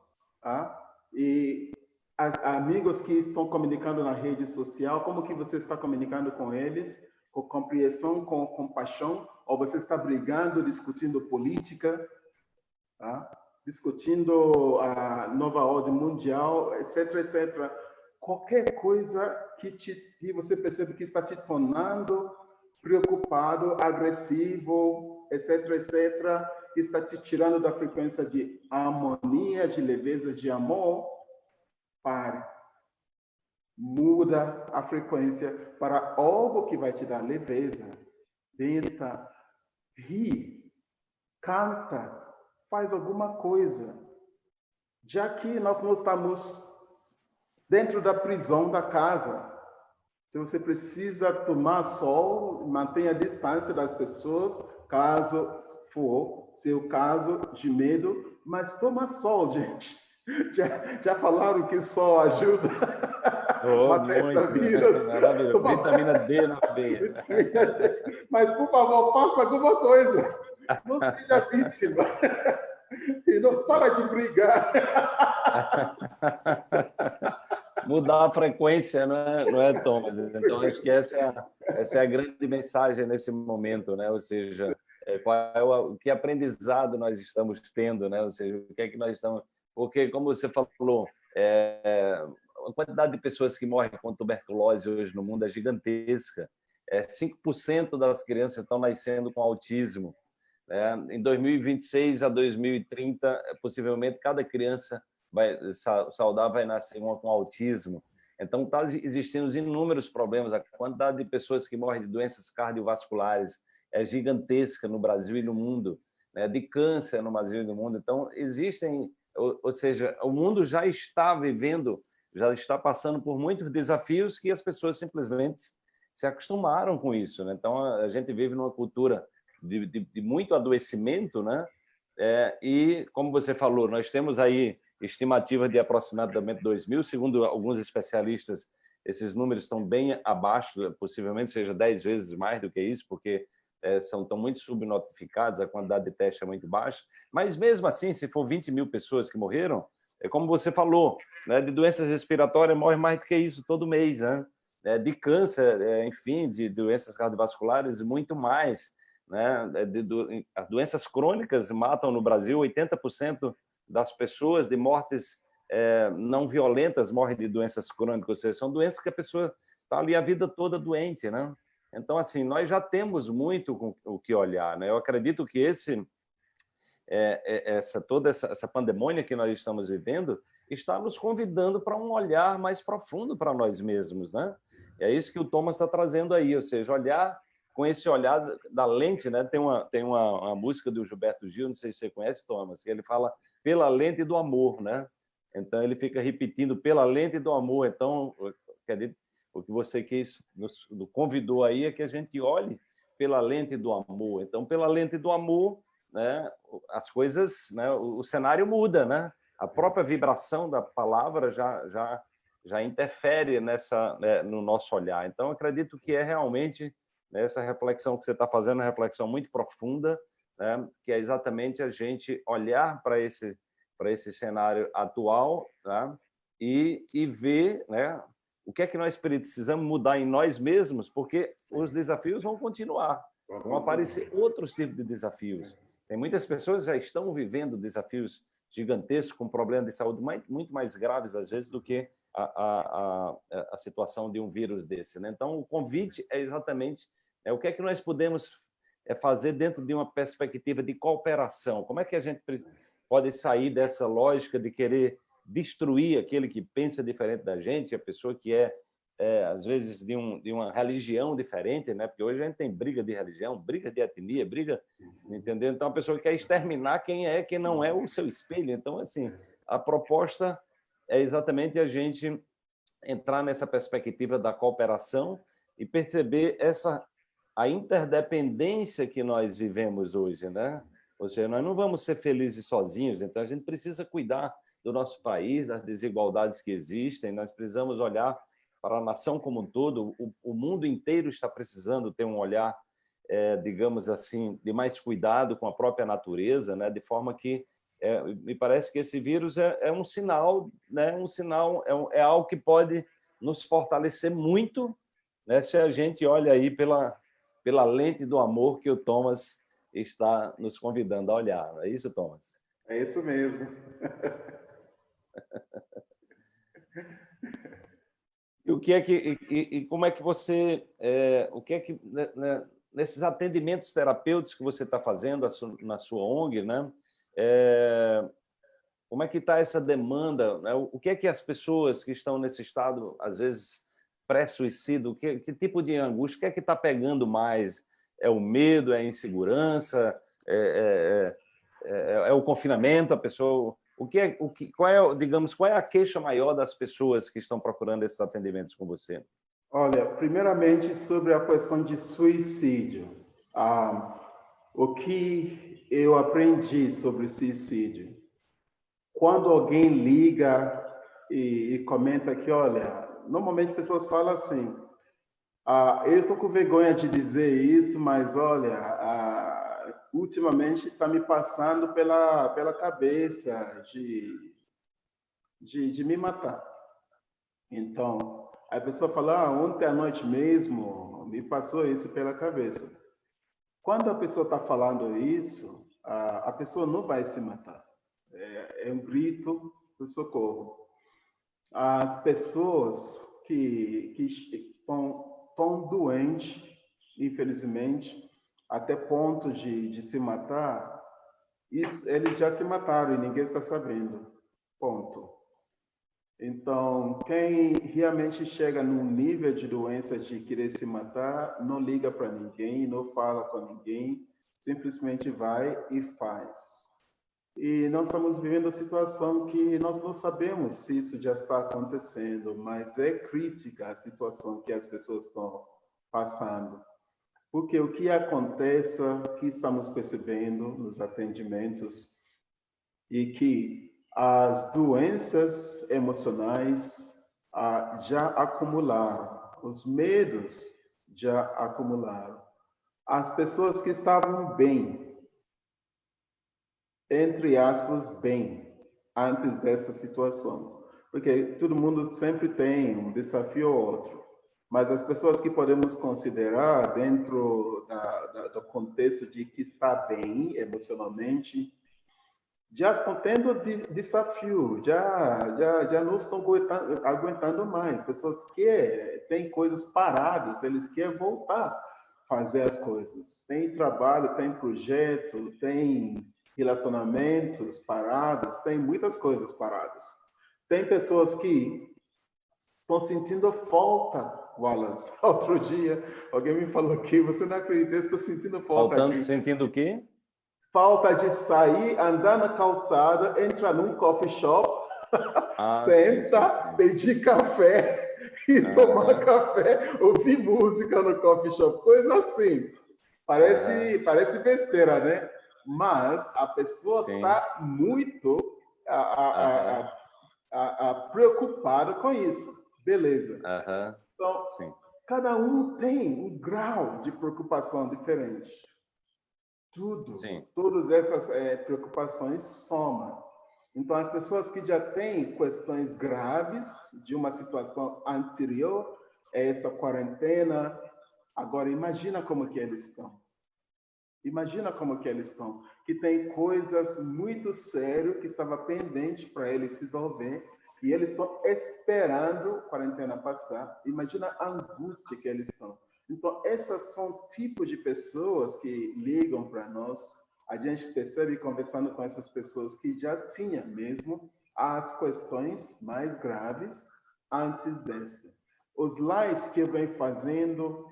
tá? E as, amigos que estão comunicando na rede social, como que você está comunicando com eles? Com compreensão, com compaixão? Ou você está brigando, discutindo política, tá? discutindo a nova ordem mundial, etc, etc. Qualquer coisa que, te, que você percebe que está te tornando preocupado, agressivo, etc, etc, está te tirando da frequência de harmonia, de leveza, de amor, pare. Muda a frequência para algo que vai te dar leveza, bem-estar. Ri, canta, faz alguma coisa. Já que nós não estamos dentro da prisão da casa, se você precisa tomar sol, mantenha a distância das pessoas, caso for seu caso de medo, mas toma sol, gente. Já, já falaram que sol ajuda oh, a vírus. Maravilha. Vitamina D na veia. Mas, por favor, faça alguma coisa. Não seja vítima. E não para de brigar. Mudar a frequência, não é, não é Thomas? Então, acho que essa é, a, essa é a grande mensagem nesse momento, né? Ou seja, é, qual é o, que aprendizado nós estamos tendo, né? Ou seja, o que é que nós estamos... Porque, como você falou, é, a quantidade de pessoas que morrem com tuberculose hoje no mundo é gigantesca. É, 5% das crianças estão nascendo com autismo. É, em 2026 a 2030, possivelmente cada criança vai, saudável vai nascer uma com autismo. Então, está existindo inúmeros problemas. A quantidade de pessoas que morrem de doenças cardiovasculares é gigantesca no Brasil e no mundo, né? de câncer no Brasil e no mundo. Então, existem, ou, ou seja, o mundo já está vivendo, já está passando por muitos desafios que as pessoas simplesmente se acostumaram com isso. Né? Então, a gente vive numa cultura de, de, de muito adoecimento, né? É, e, como você falou, nós temos aí estimativas de aproximadamente 2 mil, segundo alguns especialistas, esses números estão bem abaixo, possivelmente seja 10 vezes mais do que isso, porque é, são tão muito subnotificados, a quantidade de testes é muito baixa, mas mesmo assim, se for 20 mil pessoas que morreram, é como você falou, né, de doenças respiratórias morre mais do que isso todo mês, né? É, de câncer, é, enfim, de doenças cardiovasculares, muito mais. Né? É de, de, as doenças crônicas matam no Brasil 80% das pessoas de mortes é, não violentas morrem de doenças crônicas, ou seja, são doenças que a pessoa está ali a vida toda doente, né? Então, assim, nós já temos muito o que olhar, né? Eu acredito que esse, é, é, essa toda essa, essa pandemônia que nós estamos vivendo está nos convidando para um olhar mais profundo para nós mesmos, né? É isso que o Thomas está trazendo aí, ou seja, olhar com esse olhar da lente, né? Tem uma tem uma, uma música do Gilberto Gil, não sei se você conhece, Thomas, que ele fala pela lente do amor, né? Então ele fica repetindo pela lente do amor. Então, o que você quis nos convidou aí é que a gente olhe pela lente do amor. Então, pela lente do amor, né? As coisas, né? O, cenário muda, né? A própria vibração da palavra já já já interfere nessa né, no nosso olhar. Então, acredito que é realmente né? Essa reflexão que você está fazendo uma reflexão muito profunda, né? que é exatamente a gente olhar para esse, para esse cenário atual tá? e, e ver né? O que é que nós precisamos mudar em nós mesmos, porque os desafios vão continuar, vão aparecer outros tipos de desafios. Tem muitas pessoas que já estão vivendo desafios gigantescos, com problemas de saúde muito mais graves, às vezes, do que a, a, a, a situação de um vírus desse. Né? Então, o convite é exatamente é, o que é que nós podemos é, fazer dentro de uma perspectiva de cooperação? Como é que a gente pode sair dessa lógica de querer destruir aquele que pensa diferente da gente, a pessoa que é, é às vezes, de, um, de uma religião diferente, né? porque hoje a gente tem briga de religião, briga de etnia, briga, entendeu? Então, a pessoa quer exterminar quem é, quem não é o seu espelho. Então, assim, a proposta é exatamente a gente entrar nessa perspectiva da cooperação e perceber essa a interdependência que nós vivemos hoje, né? Ou seja, nós não vamos ser felizes sozinhos, então a gente precisa cuidar do nosso país, das desigualdades que existem, nós precisamos olhar para a nação como um todo, o, o mundo inteiro está precisando ter um olhar, é, digamos assim, de mais cuidado com a própria natureza, né? de forma que é, me parece que esse vírus é, é um sinal, né? um sinal é, é, algo que pode nos fortalecer muito né? se a gente olha aí pela, pela lente do amor que o Thomas está nos convidando a olhar. É isso, Thomas? É isso mesmo. E o que é que e, e como é que você é, o que é que né, né nesses atendimentos terapêuticos que você está fazendo na sua ONG, né? É, como é que está essa demanda? Né? O que é que as pessoas que estão nesse estado, às vezes pré-suicídio, que, que, tipo de angústia, o que é que está pegando mais? É o medo, é a insegurança, é, é, é, é o confinamento, a pessoa o que é, o que, qual é, digamos, qual é a queixa maior das pessoas que estão procurando esses atendimentos com você? Olha, primeiramente sobre a questão de suicídio. Ah, o que eu aprendi sobre suicídio? Quando alguém liga e, e comenta que, olha, normalmente pessoas falam assim, ah, eu estou com vergonha de dizer isso, mas olha, ultimamente está me passando pela, pela cabeça de, de, de me matar. Então, a pessoa fala, ah, ontem à noite mesmo me passou isso pela cabeça. Quando a pessoa está falando isso, a, a pessoa não vai se matar. É, é um grito de socorro. As pessoas que, que estão tão doentes, infelizmente, até ponto de, de se matar, isso, eles já se mataram e ninguém está sabendo. Ponto. Então, quem realmente chega num nível de doença de querer se matar, não liga para ninguém, não fala com ninguém, simplesmente vai e faz. E nós estamos vivendo uma situação que nós não sabemos se isso já está acontecendo, mas é crítica a situação que as pessoas estão passando. Porque o que acontece, que estamos percebendo nos atendimentos, e que as doenças emocionais ah, já acumularam, os medos já acumularam. As pessoas que estavam bem, entre aspas, bem, antes dessa situação. Porque todo mundo sempre tem um desafio ou outro mas as pessoas que podemos considerar dentro da, da, do contexto de que está bem emocionalmente, já estão tendo desafio, já, já, já não estão aguentando, aguentando mais. Pessoas que têm coisas paradas, eles querem voltar a fazer as coisas. Tem trabalho, tem projeto, tem relacionamentos parados, tem muitas coisas paradas. Tem pessoas que estão sentindo falta Wallace. Outro dia, alguém me falou que você não acredita, estou sentindo falta Faltando, aqui. Sentindo o quê? Falta de sair, andar na calçada, entrar num coffee shop, ah, senta, sim, sim, sim. pedir café e ah. tomar café, ouvir música no coffee shop, coisa assim. Parece, ah. parece besteira, né? Mas a pessoa está muito a, a, a, preocupada com isso. Beleza. Então, Sim. cada um tem um grau de preocupação diferente. Tudo, Sim. todas essas é, preocupações somam. Então, as pessoas que já têm questões graves de uma situação anterior a esta quarentena, agora imagina como que eles estão. Imagina como que eles estão, que tem coisas muito sérias que estava pendente para eles se resolver e eles estão esperando a quarentena passar. Imagina a angústia que eles estão. Então, esses são tipos de pessoas que ligam para nós. A gente percebe conversando com essas pessoas que já tinham mesmo as questões mais graves antes desta. Os lives que eu venho fazendo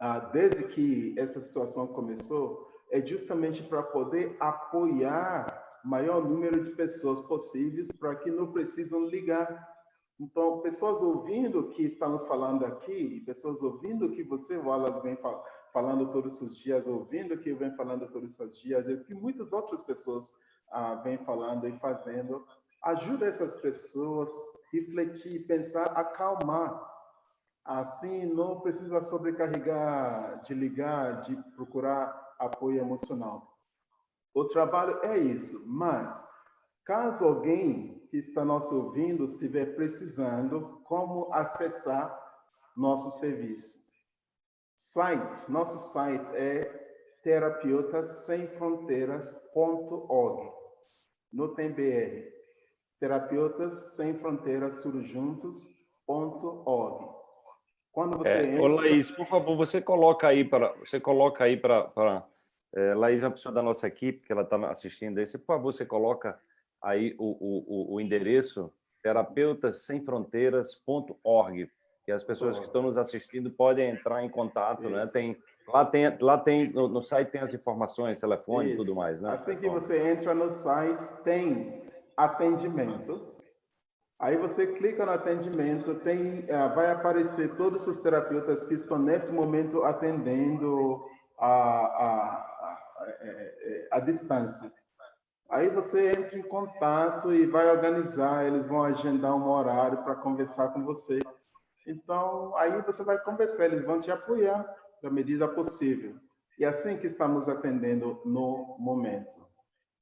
ah, desde que essa situação começou é justamente para poder apoiar maior número de pessoas possíveis para que não precisam ligar. Então, pessoas ouvindo o que estamos falando aqui, pessoas ouvindo o que você, Wallace, vem falando todos os dias, ouvindo o que eu venho falando todos os dias, e o que muitas outras pessoas ah, vêm falando e fazendo, ajuda essas pessoas a refletir, pensar, acalmar. Assim, não precisa sobrecarregar, de ligar, de procurar apoio emocional. O trabalho é isso, mas caso alguém que está nos ouvindo estiver precisando, como acessar nosso serviço? Site, nosso site é terapeutassemfronteiras.org. No tem BR. Terapeutas Sem Fronteiras, tudo juntos.org. Quando você é, entra... Ô, Laís, por favor, você coloca aí para você coloca aí para é, Laís é uma pessoa da nossa equipe que ela está assistindo aí. Por favor, você coloca aí o, o, o endereço terapeutassemfronteiras.org, que as pessoas que estão nos assistindo podem entrar em contato, né? Tem lá tem lá tem no, no, site tem as informações, telefone e tudo mais, né? Assim que você entra no site tem atendimento. Aí você clica no atendimento, tem uh, vai aparecer todos os terapeutas que estão nesse momento atendendo a, a, a, a, a distância. Aí você entra em contato e vai organizar, eles vão agendar um horário para conversar com você. Então, aí você vai conversar, eles vão te apoiar da medida possível. E é assim que estamos atendendo no momento.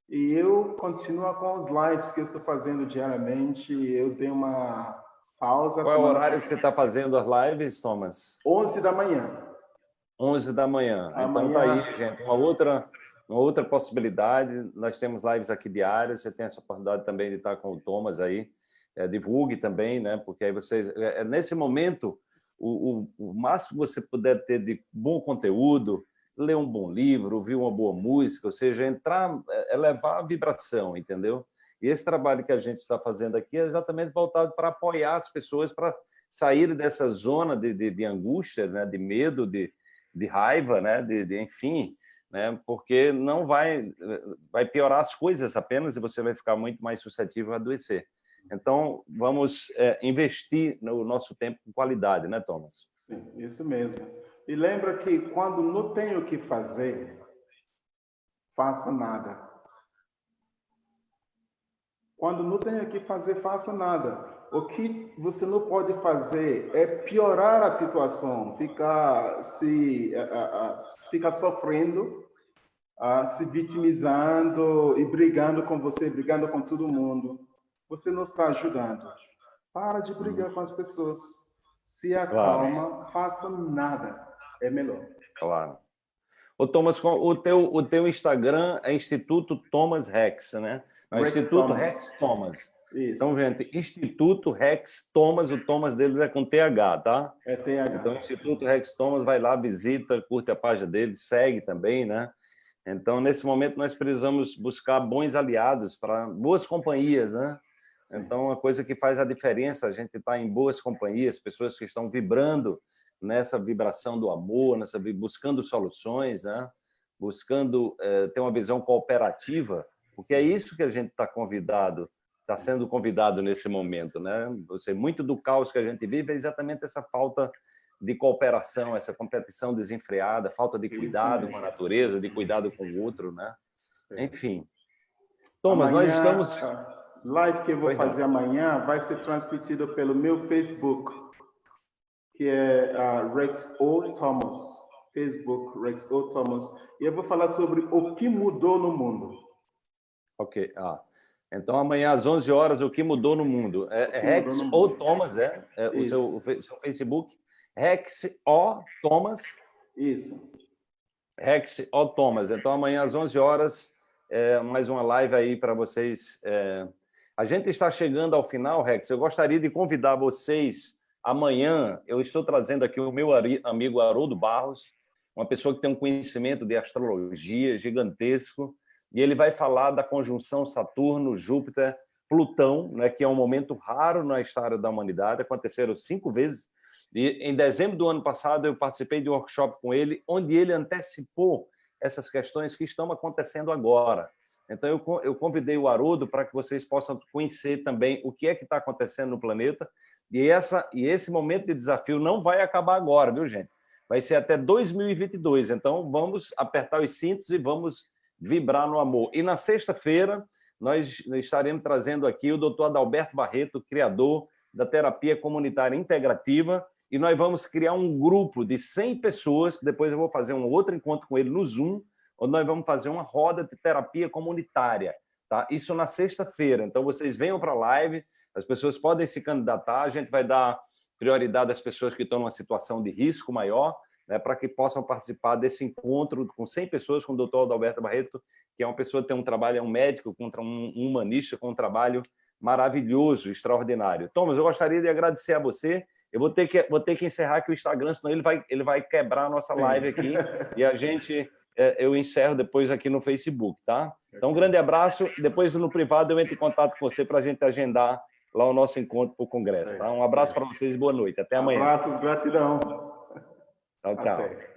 E eu continuo com os lives que eu estou fazendo diariamente. Eu tenho uma pausa. Qual é o horário que você está fazendo as lives, Thomas? 11 da manhã. 11 da manhã. Amanhã... Então tá aí, gente. Uma outra uma outra possibilidade, nós temos lives aqui diárias, você tem essa oportunidade também de estar com o Thomas aí, é, divulgue também, né? porque aí vocês, é, é, nesse momento, o, o, o, máximo que você puder ter de bom conteúdo, ler um bom livro, ouvir uma boa música, ou seja, entrar, é, elevar a vibração, entendeu? E esse trabalho que a gente está fazendo aqui é exatamente voltado para apoiar as pessoas para sair dessa zona de, de, de angústia, né? de medo, de, de raiva, né? de, de enfim, né? porque não vai, vai piorar as coisas apenas e você vai ficar muito mais suscetível a adoecer. Então, vamos é, investir no nosso tempo com qualidade, né, Thomas? Sim, isso mesmo. E lembra que quando não tem o que fazer, faça nada. Quando não tem o que fazer, faça nada. O que você não pode fazer é piorar a situação, ficar se ficar sofrendo, se vitimizando e brigando com você, brigando com todo mundo. Você não está ajudando. Para de brigar com as pessoas. Se acalma, claro. faça nada. É melhor. Claro. Ô, Thomas, o teu, o teu Instagram é Instituto Thomas Rex, né? É Instituto Thomas. Rex Thomas. Isso. Então, gente, Instituto Rex Thomas, o Thomas deles é com TH, tá? É TH. Então, Instituto Rex Thomas, vai lá, visita, curte a página dele, segue também, né? Então, nesse momento, nós precisamos buscar bons aliados, para boas companhias, né? Sim. Então, uma coisa que faz a diferença, a gente está em boas companhias, pessoas que estão vibrando nessa vibração do amor, nessa buscando soluções, né? buscando é, ter uma visão cooperativa, porque é isso que a gente está convidado está sendo convidado nesse momento. Né? Você, muito do caos que a gente vive é exatamente essa falta de cooperação, essa competição desenfreada, falta de cuidado com a natureza, de cuidado com o outro. Né? Enfim. Thomas, amanhã, nós estamos... live que eu vou fazer amanhã vai ser transmitido pelo meu Facebook, que é uh, Rex O. Thomas. Facebook, Rex O. Thomas. E eu vou falar sobre o que mudou no mundo. Ok. Ah. Então, amanhã às 11 horas, o que mudou no mundo? É, é Rex ou Thomas, é? é o, seu, o seu Facebook. Rex O Thomas. Isso. Rex O Thomas. Então, amanhã às 11 horas, é, mais uma live aí para vocês. É... A gente está chegando ao final, Rex. Eu gostaria de convidar vocês amanhã. Eu estou trazendo aqui o meu amigo Haroldo Barros, uma pessoa que tem um conhecimento de astrologia gigantesco e ele vai falar da conjunção Saturno, Júpiter, Plutão, né, que é um momento raro na história da humanidade, aconteceram cinco vezes. E em dezembro do ano passado eu participei de um workshop com ele, onde ele antecipou essas questões que estão acontecendo agora. Então eu, eu convidei o Haroldo para que vocês possam conhecer também o que é que está acontecendo no planeta. E, essa, e esse momento de desafio não vai acabar agora, viu, gente? Vai ser até 2022. Então vamos apertar os cintos e vamos Vibrar no Amor. E na sexta-feira, nós estaremos trazendo aqui o doutor Adalberto Barreto, criador da terapia comunitária integrativa, e nós vamos criar um grupo de 100 pessoas, depois eu vou fazer um outro encontro com ele no Zoom, onde nós vamos fazer uma roda de terapia comunitária. Tá? Isso na sexta-feira. Então, vocês venham para a live, as pessoas podem se candidatar, a gente vai dar prioridade às pessoas que estão numa situação de risco maior, né, para que possam participar desse encontro com 100 pessoas com o doutor Adalberto Barreto, que é uma pessoa que tem um trabalho, é um médico, contra um humanista com um trabalho maravilhoso, extraordinário. Thomas, eu gostaria de agradecer a você. Eu vou ter que, vou ter que encerrar aqui o Instagram, senão ele vai, ele vai quebrar a nossa live aqui e a gente é, eu encerro depois aqui no Facebook, tá? Então, um grande abraço. Depois, no privado, eu entro em contato com você para a gente agendar lá o nosso encontro para o Congresso, tá? Um abraço para vocês e boa noite. Até amanhã. Abraços, gratidão. Oh.